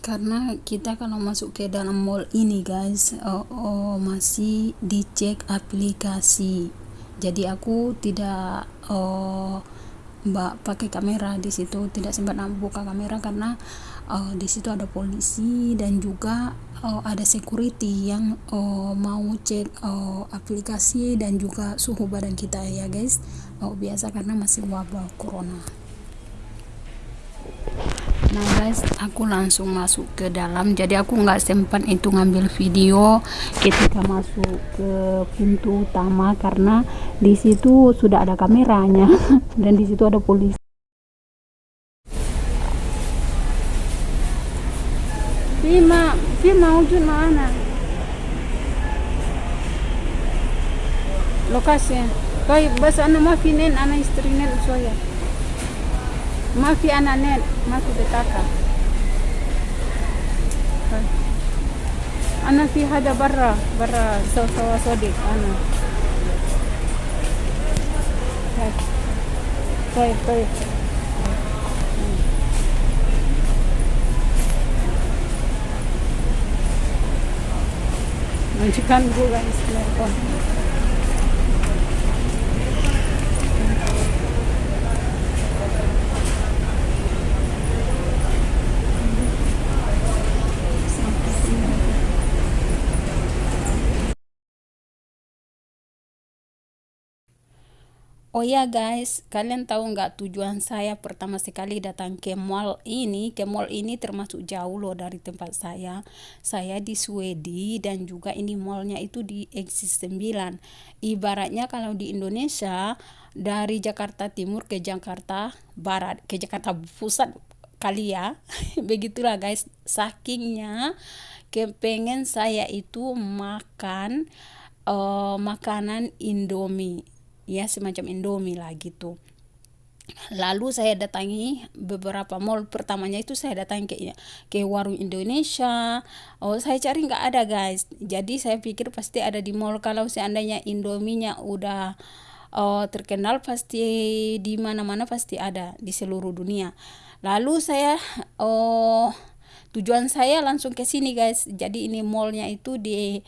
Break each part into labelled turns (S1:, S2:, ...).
S1: karena kita kalau masuk ke dalam mall ini guys oh, oh, masih dicek aplikasi. Jadi aku tidak oh, mbak pakai kamera di situ tidak sempat buka kamera karena uh, di situ ada polisi dan juga uh, ada security yang uh, mau cek uh, aplikasi dan juga suhu badan kita ya guys. Uh, biasa karena masih wabah corona nah guys aku langsung masuk ke dalam jadi aku nggak sempat itu ngambil video ketika masuk ke pintu utama karena di situ sudah ada kameranya dan di situ ada polisi Fima, Fima ujun mana? Lokasi. Kau bahasa anak mafinin anak istri nen soya. ما في أنا نت ما في بطاقة أنا في هذا برا برا سو سو صديق أنا طيب طيب Majikan gue guys, Oh ya guys, kalian tahu nggak tujuan saya pertama sekali datang ke mall ini? Ke mall ini termasuk jauh loh dari tempat saya. Saya di Swedi dan juga ini mallnya itu di Exit 9. Ibaratnya kalau di Indonesia dari Jakarta Timur ke Jakarta Barat, ke Jakarta Pusat kali ya. Begitulah guys, sakingnya kepengen saya itu makan uh, makanan Indomie ya semacam Indomie lah gitu. Lalu saya datangi beberapa mall. Pertamanya itu saya datang ke ke warung Indonesia. Oh saya cari nggak ada guys. Jadi saya pikir pasti ada di mall. Kalau seandainya Indominya udah oh, terkenal pasti di mana-mana pasti ada di seluruh dunia. Lalu saya oh tujuan saya langsung ke sini guys. Jadi ini mallnya itu di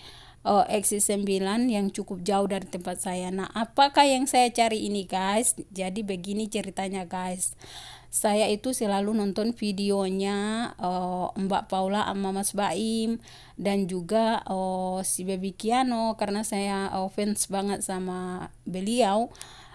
S1: uh, Exit 9 yang cukup jauh dari tempat saya. Nah, apakah yang saya cari ini guys? Jadi begini ceritanya guys. Saya itu selalu nonton videonya uh, Mbak Paula sama Mas Baim dan juga uh, si Baby Kiano karena saya uh, fans banget sama beliau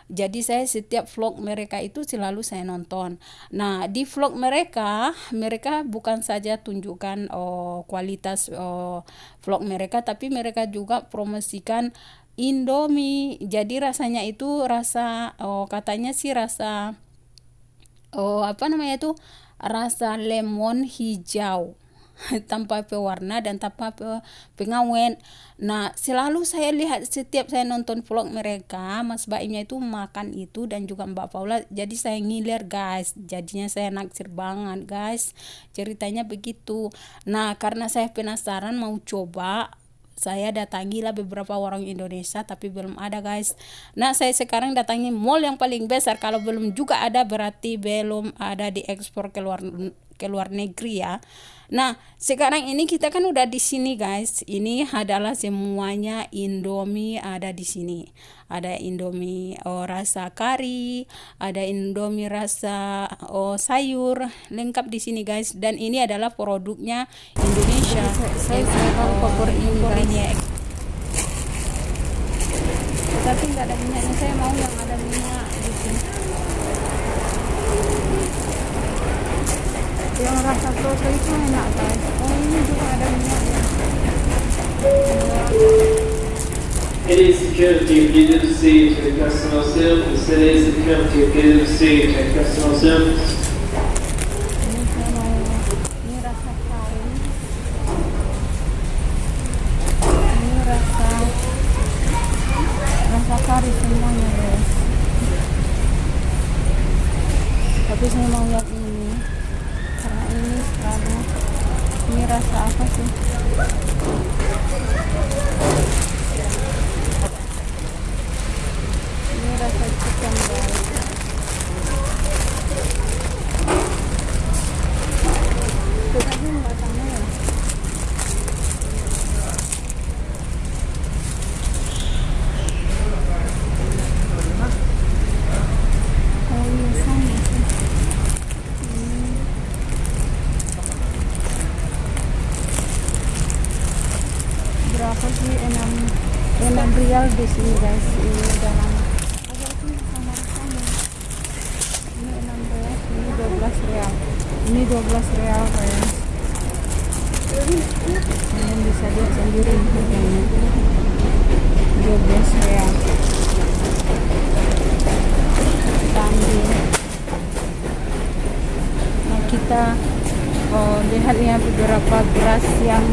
S1: jadi saya setiap vlog mereka itu selalu saya nonton. Nah di vlog mereka mereka bukan saja tunjukkan oh, kualitas oh, vlog mereka tapi mereka juga promosikan Indomie. Jadi rasanya itu rasa oh, katanya sih rasa oh apa namanya itu? Rasa lemon hijau tanpa pewarna dan tanpa pengawet. Nah, selalu saya lihat setiap saya nonton vlog mereka, Mas Baimnya itu makan itu dan juga Mbak Paula. Jadi saya ngiler, guys. Jadinya saya naksir banget, guys. Ceritanya begitu. Nah, karena saya penasaran mau coba saya datangilah beberapa orang Indonesia tapi belum ada guys nah saya sekarang datangi mall yang paling besar kalau belum juga ada berarti belum ada diekspor ke luar ke luar negeri ya Nah, sekarang ini kita kan udah di sini guys. Ini adalah semuanya Indomie ada di sini. Ada Indomie oh, rasa kari, ada Indomie rasa oh, sayur, lengkap di sini guys. Dan ini adalah produknya Indonesia. Saya, saya oh, ini. Tapi nggak ada minyaknya. Saya mau yang ada minyak yang rasa soto itu enak guys oh ini juga ada minyaknya
S2: Any security of GWC to the customer service, any security of GWC to customer service.
S1: Di sini guys ini dalam. Ini 16 ini 12 real. Ini 12 real guys. Kalian bisa lihat sendiri harganya. 12 real. Kambing nah kita oh, lihat ya beberapa beras yang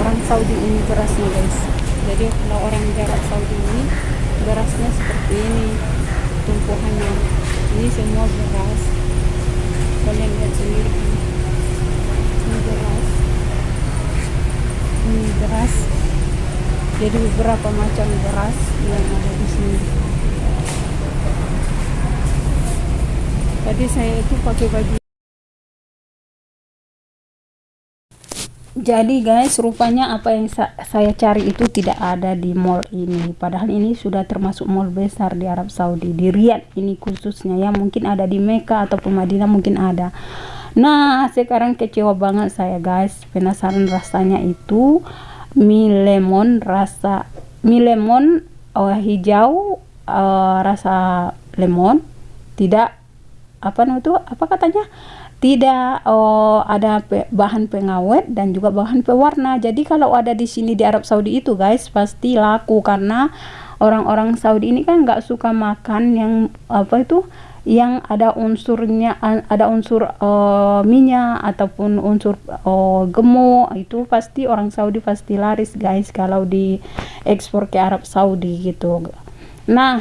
S1: orang Saudi ini berasnya guys. Jadi kalau orang jarak Saudi ini berasnya seperti ini tumpuhannya. Ini semua beras kalian lihat sendiri ini beras ini beras jadi beberapa macam beras yang ada di sini. Tadi saya itu pakai baju jadi guys rupanya apa yang sa saya cari itu tidak ada di mall ini. Padahal ini sudah termasuk mall besar di Arab Saudi di Riyadh ini khususnya. Ya mungkin ada di Mekah ataupun Madinah mungkin ada. Nah sekarang kecewa banget saya guys. Penasaran rasanya itu. Mie lemon rasa mie lemon oh, hijau uh, rasa lemon. Tidak apa itu? Apa katanya tidak oh, ada pe bahan pengawet dan juga bahan pewarna. Jadi kalau ada di sini di Arab Saudi itu guys pasti laku karena orang-orang Saudi ini kan nggak suka makan yang apa itu yang ada unsurnya ada unsur uh, minyak ataupun unsur uh, gemuk itu pasti orang Saudi pasti laris guys kalau di ekspor ke Arab Saudi gitu. Nah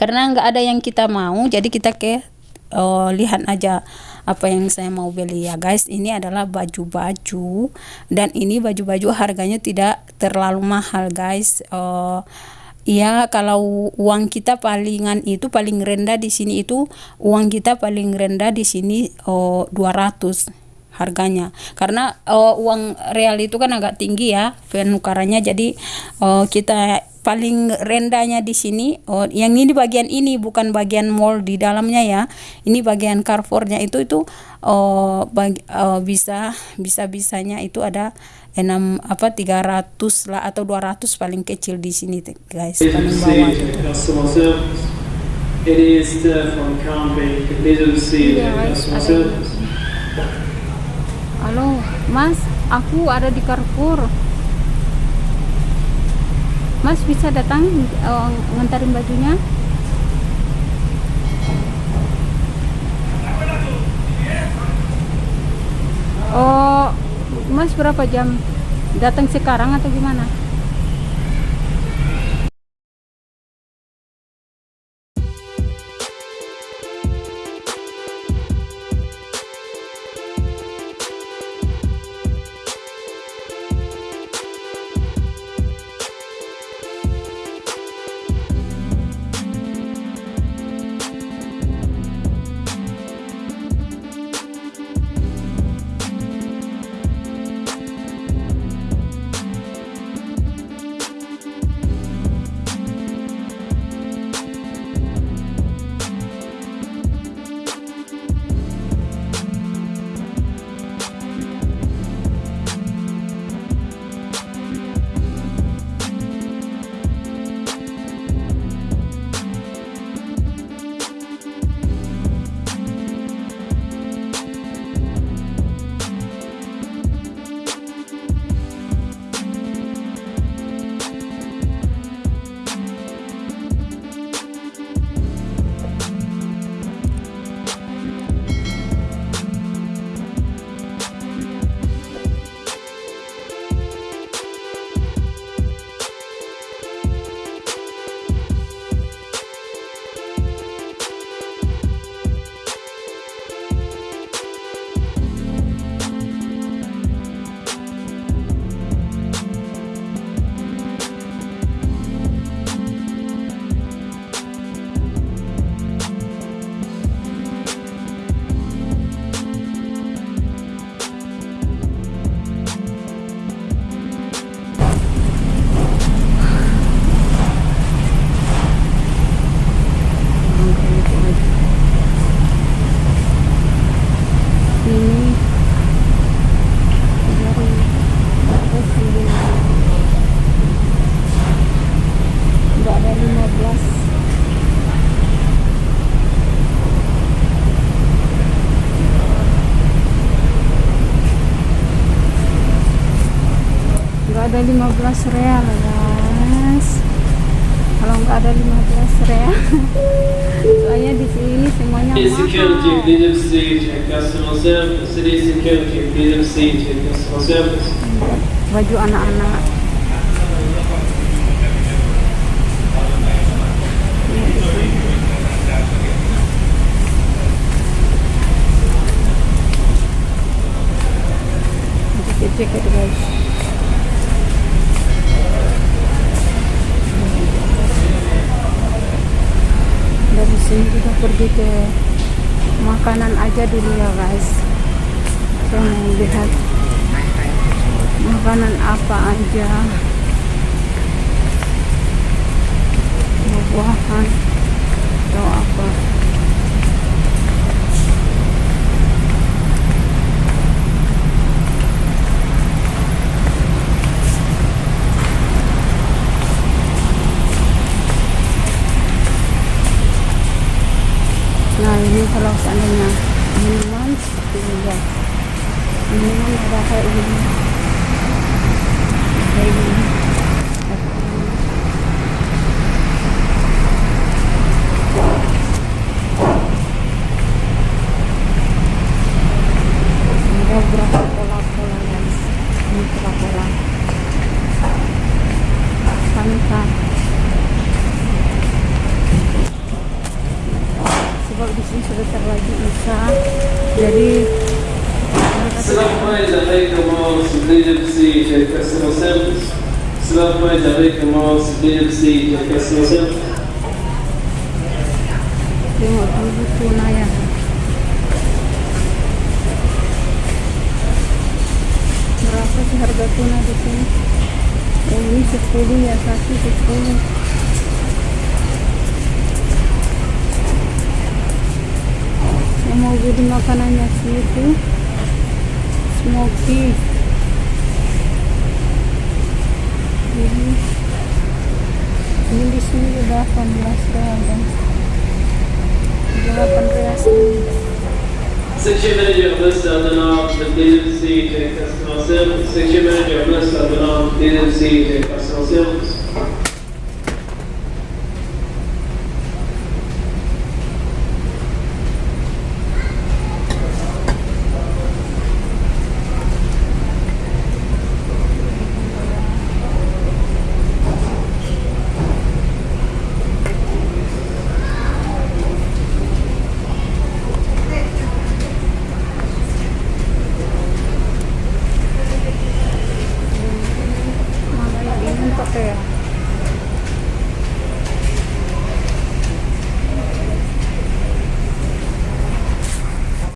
S1: karena nggak ada yang kita mau jadi kita ke uh, lihat aja apa yang saya mau beli ya guys. Ini adalah baju-baju dan ini baju-baju harganya tidak terlalu mahal guys. Uh, ya kalau uang kita palingan itu paling rendah di sini itu uang kita paling rendah di sini uh, 200 harganya. Karena uh, uang real itu kan agak tinggi ya penukarannya. Jadi uh, kita paling rendahnya di sini. Oh yang ini bagian ini bukan bagian mall di dalamnya ya. Ini bagian Carrefournya itu itu oh bagi, oh, bisa bisa bisanya itu ada enam apa 300 lah atau 200 paling kecil di sini guys. Paling bawah.
S2: It is the from Canberra, middle sea,
S1: Iya, halo mas aku ada di Carrefour mas bisa datang uh, ngantarin bajunya? Oh mas berapa jam? Datang sekarang atau gimana
S3: 15 real guys kalau nggak ada 15 real soalnya di sini semuanya mahal
S2: PwC, check service. City
S3: sini kita pergi ke makanan aja dulu ya guys. Saya mau lihat makanan apa aja. Buah-buahan atau apa nah ini kalau seandainya minuman seperti ini guys minuman ada kayak ini kayak gini ada berapa pola-pola guys ini pola-pola Fanta sebab di sini sebentar lagi Isa jadi
S2: Salam mais avec comment se PwC, check customer service. Salam mais avec comment se PwC, check customer service.
S3: tengok dulu tuna ya berapa sih harga tuna di sini oh, ini 10 ya satu 10 saya mau beli makanannya situ smoky ini di sini udah 18 real guys 8 real ini
S2: Section manager Abdinam, the PwC, check customer service. Section manager Melissa Abdinam, PwC, check customer service.